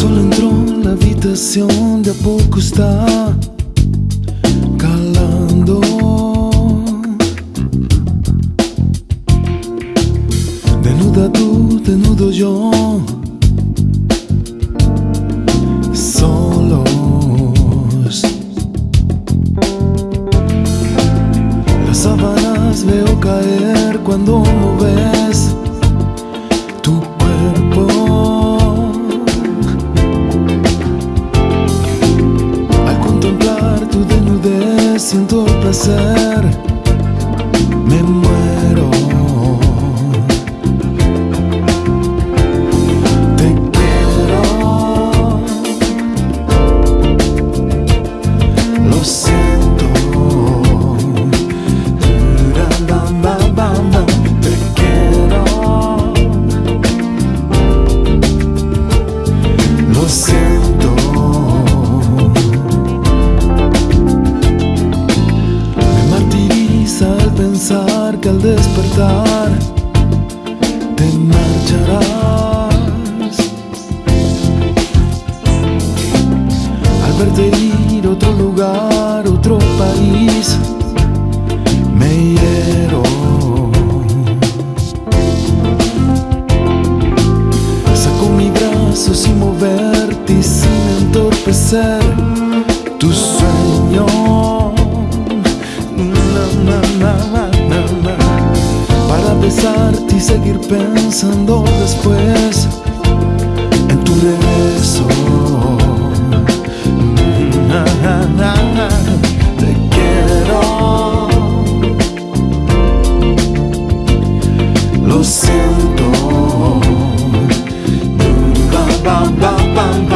Sol entró en la habitación, de a poco está Desnuda tú, desnudo yo. Solos. Las sábanas veo caer cuando moves tu cuerpo. Al contemplar tu desnudez siento placer, pensar que al despertar te marcharás. Al verte ir a otro lugar, otro país, me hiero. Saco mi brazo sin moverte y sin entorpecer tu sueño. y seguir pensando después en tu regreso. Mm, te quiero. Lo siento. Mm,